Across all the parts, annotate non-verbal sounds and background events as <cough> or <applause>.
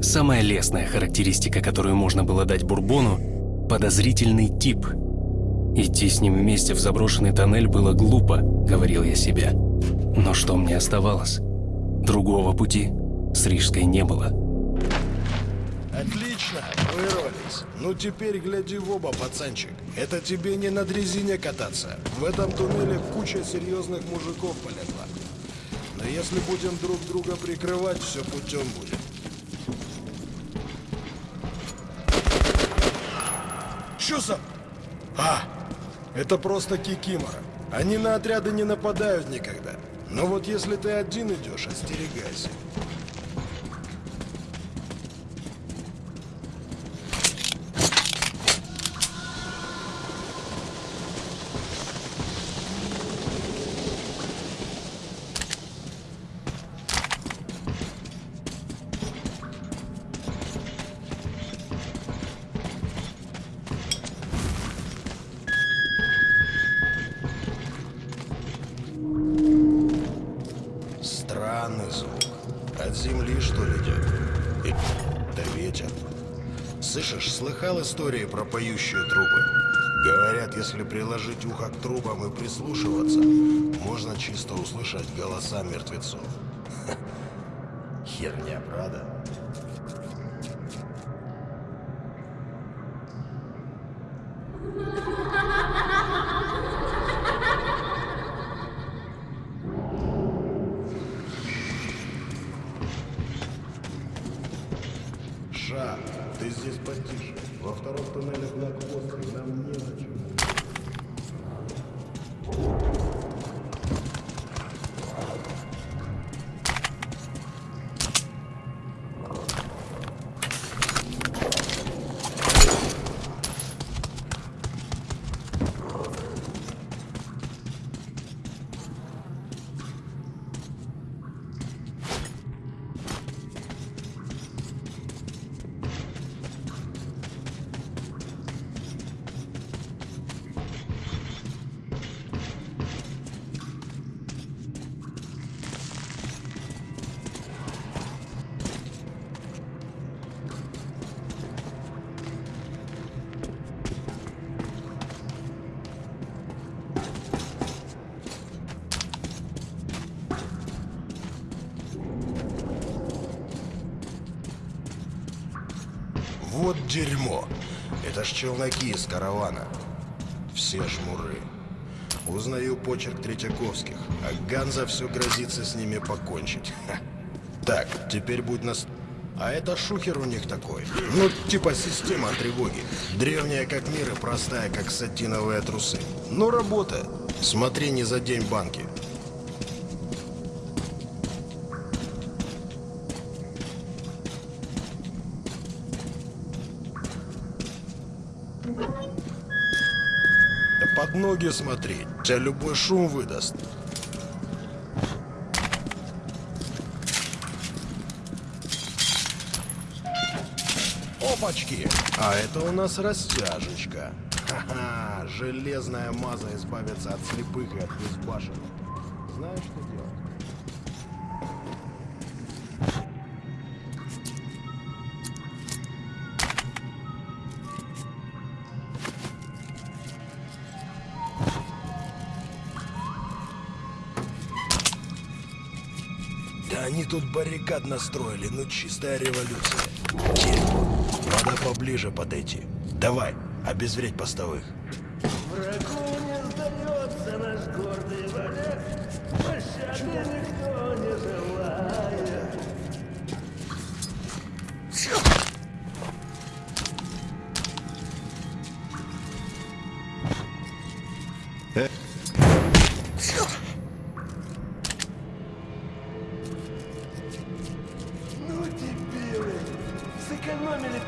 Самая лестная характеристика, которую можно было дать Бурбону – подозрительный тип. Идти с ним вместе в заброшенный тоннель было глупо, говорил я себе. Но что мне оставалось? Другого пути с Рижской не было. Отлично, вырвались. Ну теперь гляди в оба, пацанчик. Это тебе не на дрезине кататься. В этом туннеле куча серьезных мужиков полегла. Но если будем друг друга прикрывать, все путем будет. Что за... А, это просто кикимора. Они на отряды не нападают никогда. Но вот если ты один идешь, остерегайся. Слыхал истории про поющие трубы? Говорят, если приложить ухо к трубам и прислушиваться, можно чисто услышать голоса мертвецов. <laughs> Херня, правда? Ты здесь потише. Во втором туннеле блокпост, и нам незачем. Вот дерьмо. Это ж челноки из каравана. Все жмуры. Узнаю почерк Третьяковских, а Ганза все грозится с ними покончить. Ха. Так, теперь будь нас... А это шухер у них такой. Ну, типа система тревоги. Древняя как мир и простая, как сатиновые трусы. Ну, работа. Смотри, не за день банки. Да под ноги смотри, тебя любой шум выдаст. Опачки! А это у нас растяжечка. Ха-ха, железная маза избавится от слепых и от безбашенных. Знаешь, что делать? Тут баррикад настроили, ну чистая революция. Дерьмо. Надо поближе подойти. Давай, обезвредь постовых.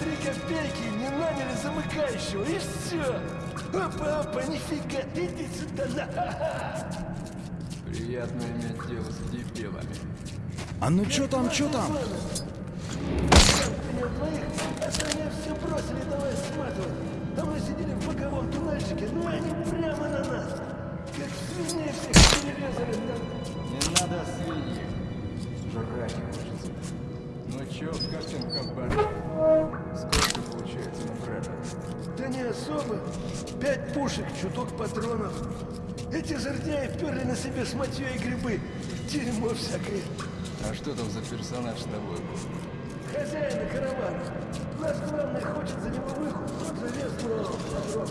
Три копейки, не наняли замыкающего, и все! Опа, опа, нифига, иди сюда, на! Приятно иметь дело с дебилами. А ну чё там, чё там? Меня двоих, остальные все бросили, давай сматывать. А мы сидели в боковом туннельчике, ну они прямо на нас. Как свиней всех перерезали. Не надо свиньи. Жрать ты Даем хабар. Сколько получается на брата? Да не особо. Пять пушек, чуток патронов. Эти жердяи вперли на себе с и грибы. Дерьмо всякое. А что там за персонаж с тобой был? Хозяина каравана. Наш главный хочет за него выход. Он залез, но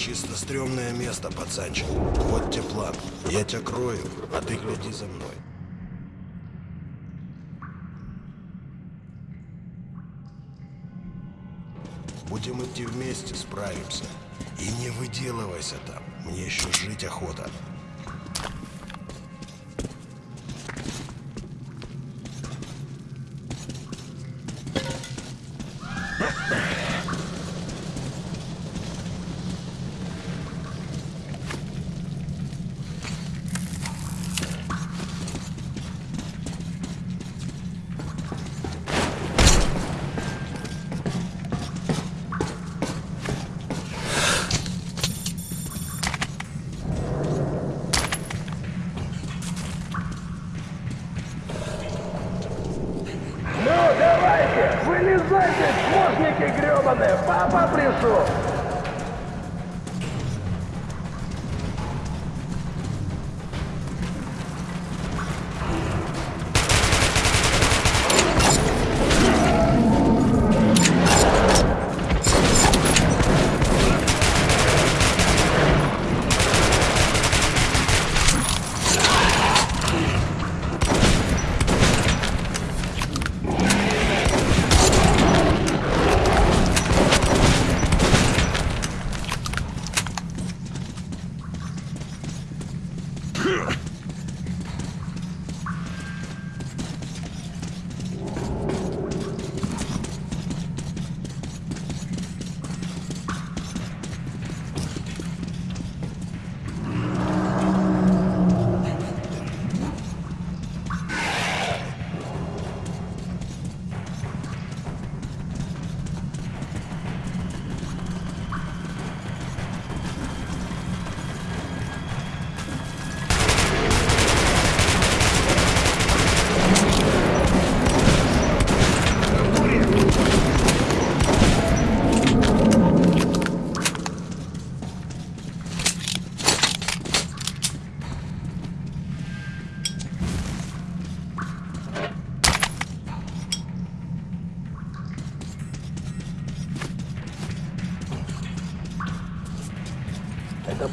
чисто стрёмное место, пацанчик. Вот тебе план. Я тебя крою, а ты гляди за мной. Будем идти вместе, справимся. И не выделывайся там. Мне еще жить охота.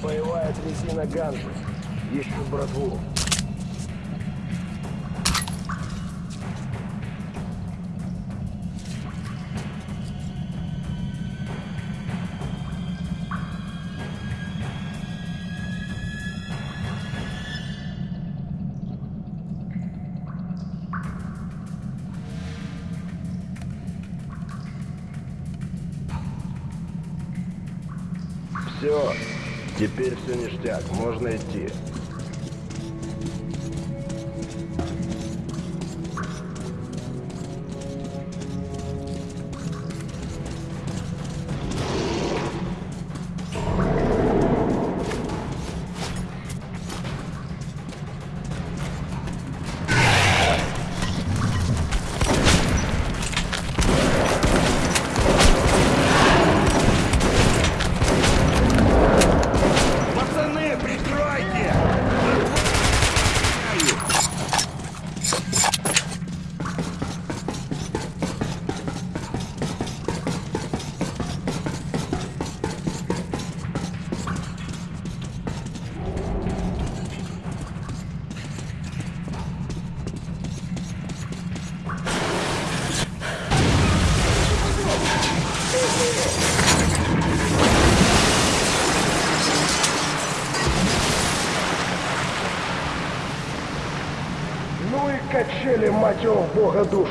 Боевая дрезина Ганзы. Ищут братву. Ништяк, можно идти. porra do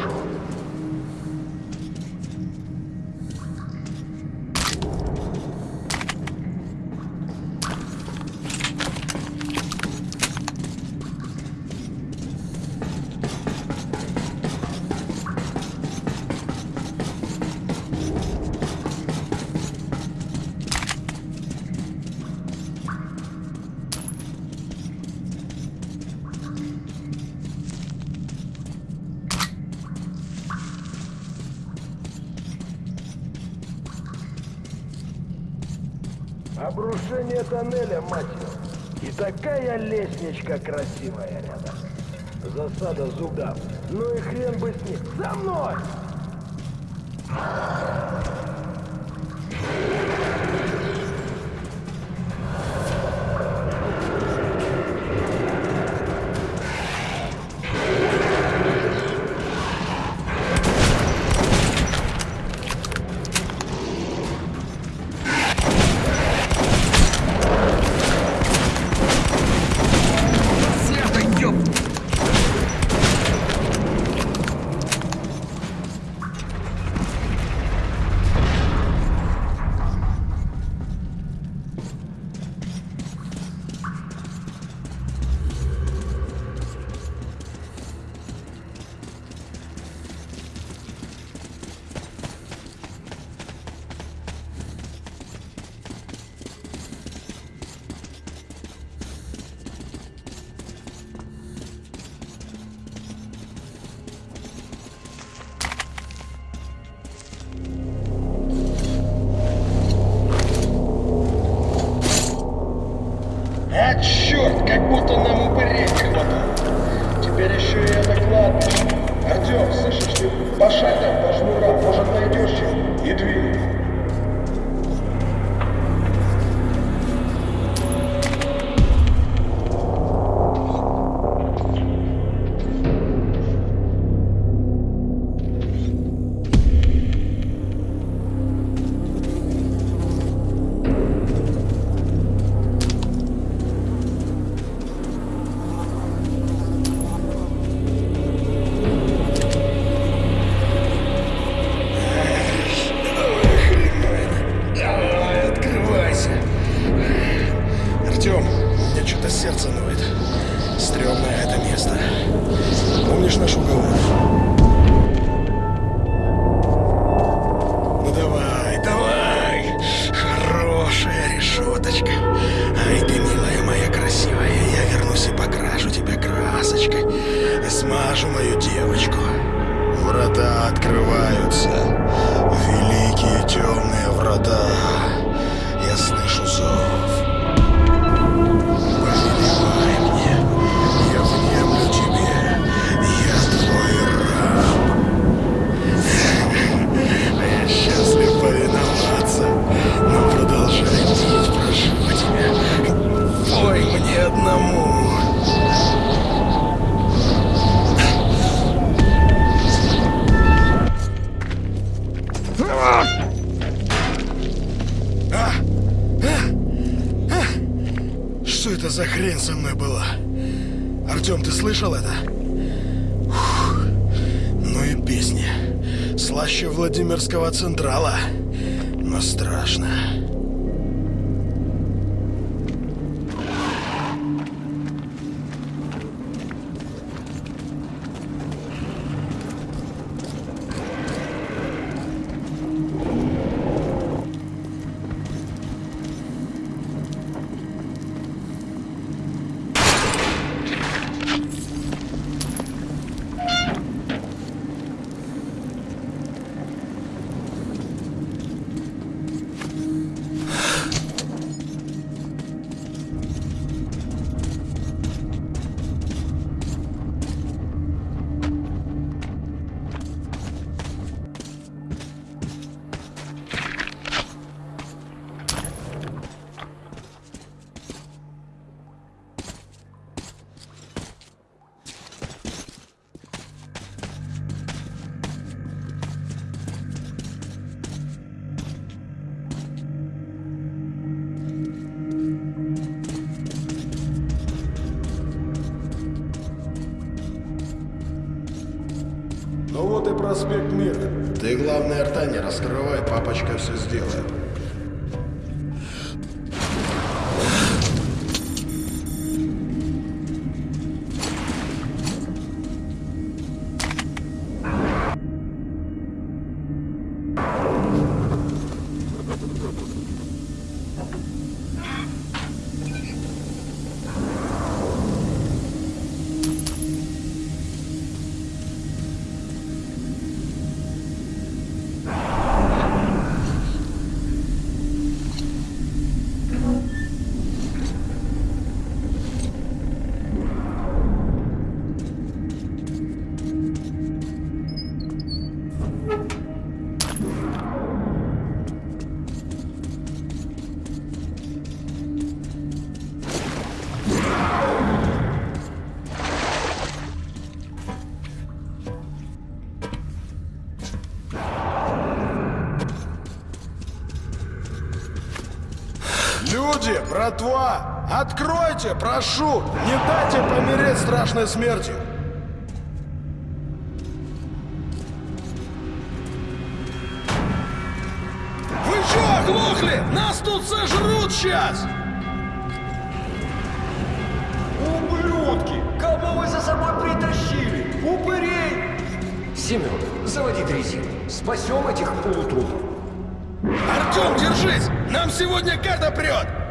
завершение тоннеля, мать его. И такая лестничка красивая рядом. Засада зубам. Ну и хрен бы с ним. За мной! Ultimate конечно, шел. это за хрень со мной была? Артем, ты слышал это? Фух. Ну и песни. Слаще Владимирского Централа. Но страшно. Проспект Мира. Ты, главное, рта не раскрывай, папочка все сделает. Люди, братва, откройте, прошу! Не дайте помереть страшной смертью! Вы что, оглохли? Нас тут сожрут сейчас! Ублюдки! Кого вы за собой притащили? Упырей! Семен, заводи дрезину. Спасем этих полутрупов. Артем, держись! Нам сегодня карта прет!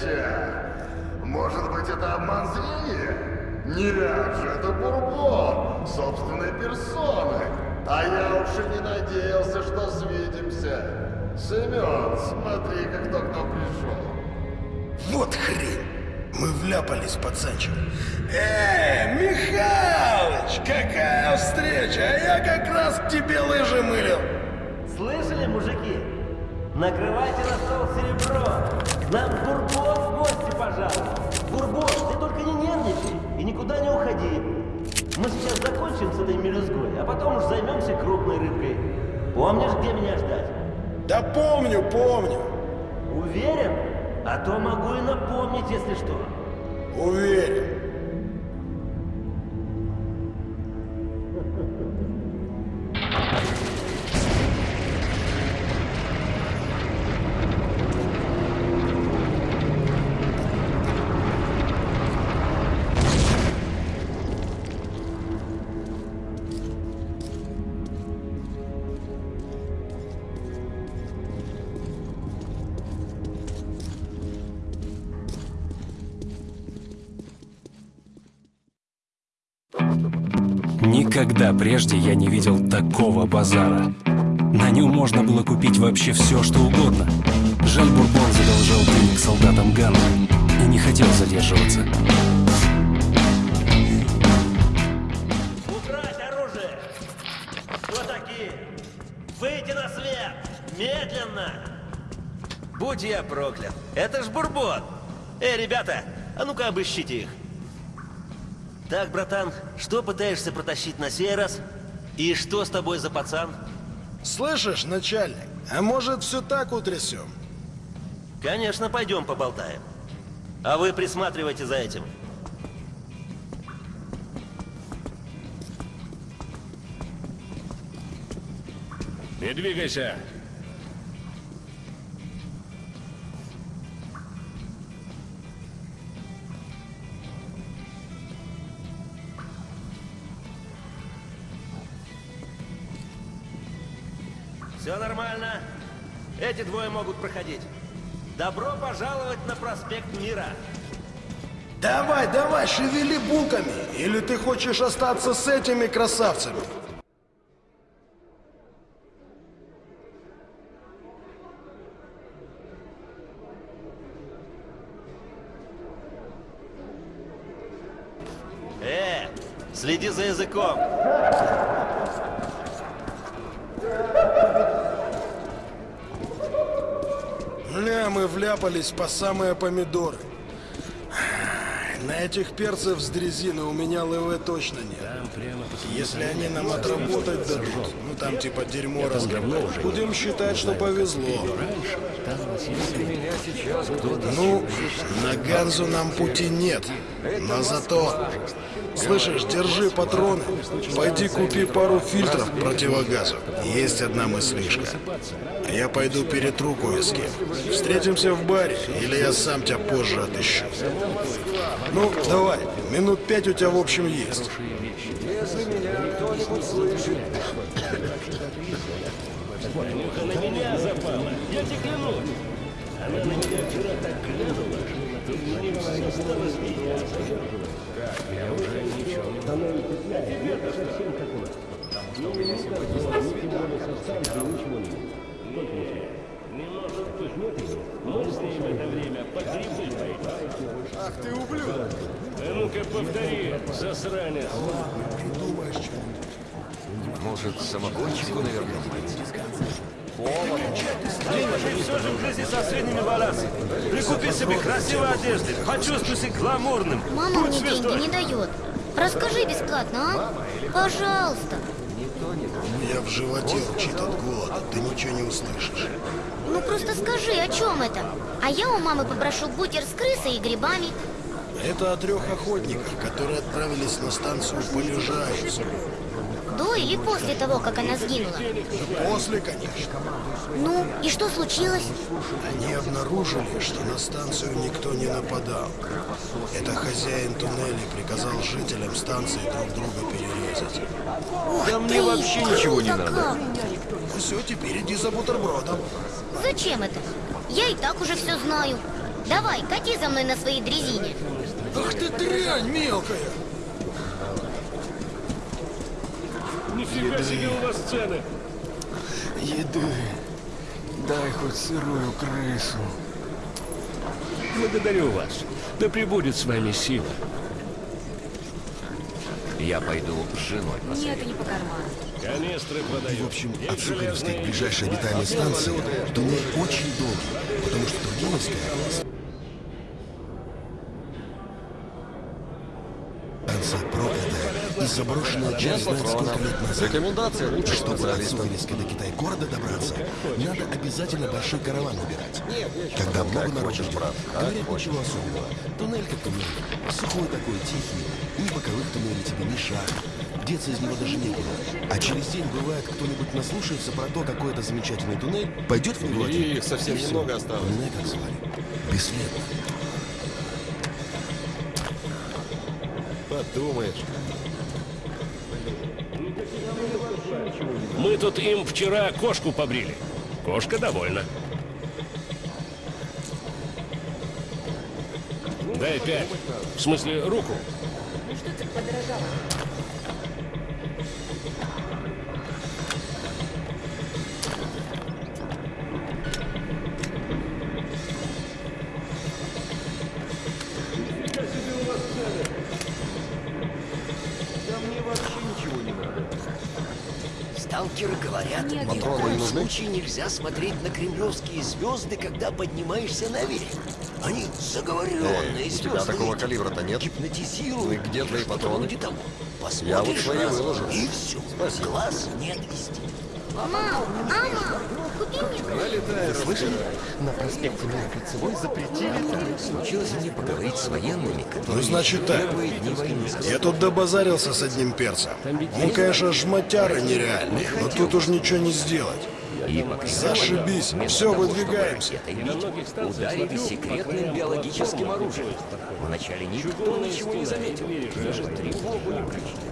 Встреча! Может быть, это обман зрения? Нет же, это Бурбон, собственной персоны. А я уж и не надеялся, что свидимся. Семен, смотри-ка, кто к нам пришел. Вот хрень! Мы вляпались, пацанчик. Эй, Михалыч, какая встреча! А я как раз к тебе лыжи мылил. Накрывайте на стол серебро. Нам Бурбон в гости пожалуй. Бурбон, ты только не нервничай и никуда не уходи. Мы сейчас закончим с этой мелюзгой, а потом уж займемся крупной рыбкой. Помнишь, где меня ждать? Да помню, помню. Уверен? А то могу и напомнить, если что. Уверен. Никогда прежде я не видел такого базара. На нем можно было купить вообще все, что угодно. Жаль, Бурбон задолжал денег солдатам Ганна и не хотел задерживаться. Убрать оружие! Кто такие? Выйти на свет! Медленно! Будь я проклят! Это ж Бурбон! Эй, ребята, а ну-ка обыщите их. Так, братан, что пытаешься протащить на сей раз? И что с тобой за пацан? Слышишь, начальник, а может все так утрясем? Конечно, пойдем поболтаем. А вы присматривайте за этим. Не двигайся. Эти двое могут проходить. Добро пожаловать на проспект Мира. Давай, давай, шевели булками. Или ты хочешь остаться с этими красавцами? Э, следи за языком. Мы вляпались по самые помидоры. На этих перцев с дрезины у меня ЛВ точно нет. Если они нам отработать дадут, ну там типа дерьмо разговор, будем считать, что повезло. Ну, на Ганзу нам пути нет, но зато... Слышишь, держи патроны, пойди купи пару фильтров к противогазу. Есть одна мыслишка. Я пойду перетру кое с кем. Встретимся в баре, или я сам тебя позже отыщу. Ну, давай, минут пять у тебя в общем есть. На меня. Я тебе клянусь. Она на что стало смеяться. Как? Я уже совсем как у меня сегодня Мы с ним это время. Ах ты ублюдок! А ну-ка повтори, засранец. Может, самогончику навернуть? Ты все же в грязи со средними волосами. Прикупи себе красивой одежды. Почувствуй себя гламурным. Мама Будь мне деньги не дает. Расскажи бесплатно, а? Пожалуйста. У меня в животе урчит от голода, ты ничего не услышишь. Ну просто скажи, о чем это? А я у мамы попрошу бутер с крысой и грибами. Это о трех охотниках, которые отправились на станцию Полежаевск. До или после того, как она сгинула? После, конечно. Ну, и что случилось? Они обнаружили, что на станцию никто не нападал. Это хозяин туннелей приказал жителям станции друг друга перерезать. Ух Да ты, мне вообще ничего не надо. как! Все, теперь иди за бутербродом. Зачем это? Я и так уже все знаю. Давай, кати за мной на своей дрезине. Ах ты дрянь мелкая! Нифига себе у вас цены. Еды. Дай хоть сырую крысу. Благодарю вас. Да пребудет с вами сила. Я пойду с женой Мне это не по карману. Канистры продаю. В общем, от Сухаревской к ближайшей обитаемой станции туннель очень долгий, потому что Тургеневская заброшенная через знать сколько лет назад. Рекомендация лучше Чтобы от Сухаревской до Китай-города добраться, надо обязательно большой караван набирать. Когда много народу ждет, говорят ничего особенного. Туннель как туннель, сухой такой, тихий, ни боковых туннелей тебе, ни шаг. Деться из него даже некуда. А через день бывает, кто-нибудь наслушается про то, какой это замечательный туннель, пойдет в него их совсем и немного осталось. Туннель как звали. Бесследно. Подумаешь. Мы тут им вчера кошку побрили. Кошка довольна. Дай пять. В смысле, руку. Ну что ты подорожала? Сталкеры говорят, Нет, ни в нет. нужны? случае нельзя смотреть на кремлевские звезды, когда поднимаешься наверх. Они заговоренные Эй, у звезды. тебя такого калибра-то нет? Гипнотизируют. Ну и где твои патроны? вроде того. Я вот Посмотришь свои раз, выложу. И все. Спасибо. Глаз не отвести. Мам, мама, Слышали? На проспекте Мира Кольцевой запретили. Случилось мне поговорить с военными, которые Ну, значит так. первые дни войны Я тут добазарился с одним перцем. Он, конечно, жмотяра нереальный, но тут уж ничего не сделать. И Зашибись. Все, выдвигаемся. ударили секретным биологическим оружием. Вначале никто ничего не заметил, даже тревогу не включили.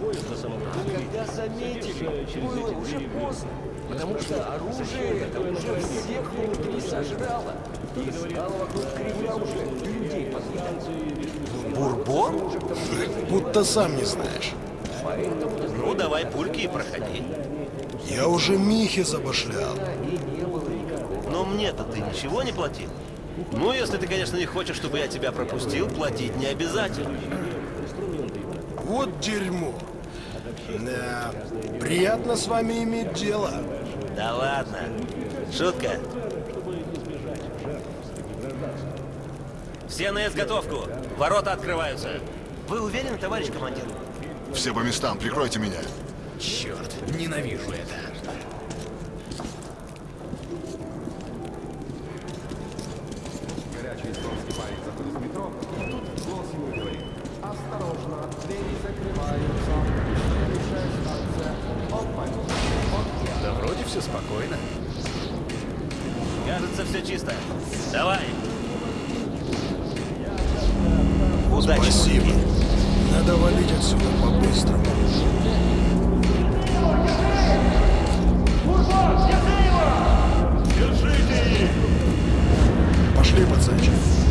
А когда заметили, было уже поздно, потому что оружие это уже всех внутри сожрало. И стало вокруг кривля уже людей подвигать. Бурбон? Будто сам не знаешь. Ну, давай пульки и проходи. Я уже Михе забашлял. Но мне-то ты ничего не платил? Ну, если ты, конечно, не хочешь, чтобы я тебя пропустил, платить не обязательно. Вот дерьмо. Да, приятно с вами иметь дело. Да ладно. Шутка. Все на изготовку. Ворота открываются. Вы уверены, товарищ командир? Все по местам, прикройте меня. Черт, ненавижу это. Все чисто. Давай. Удачи. Спасибо. Надо валить отсюда по-быстрому. Пошли, пацанчик.